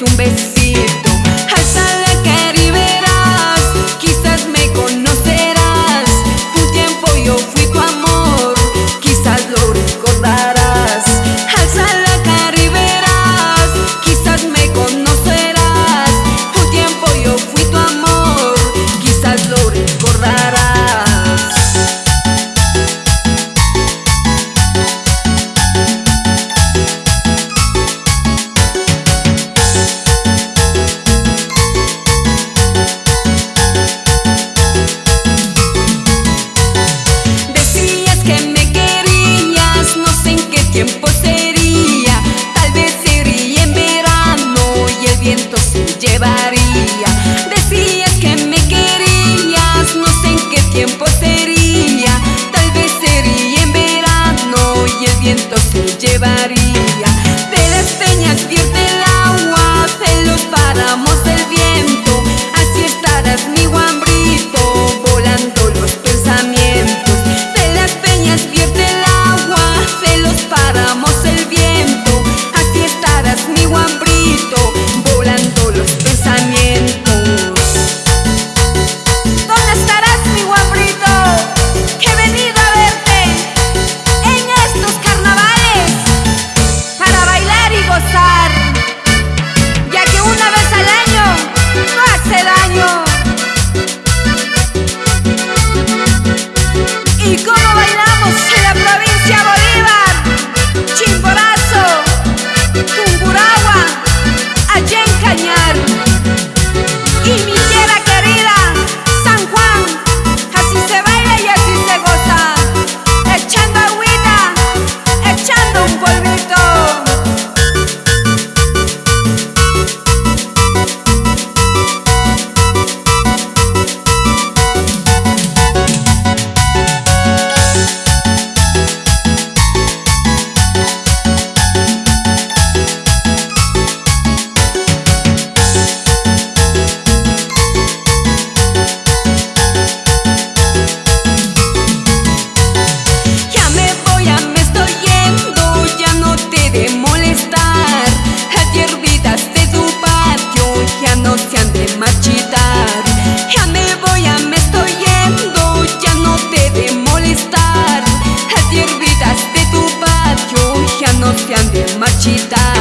un beso. bien. que ande marchita.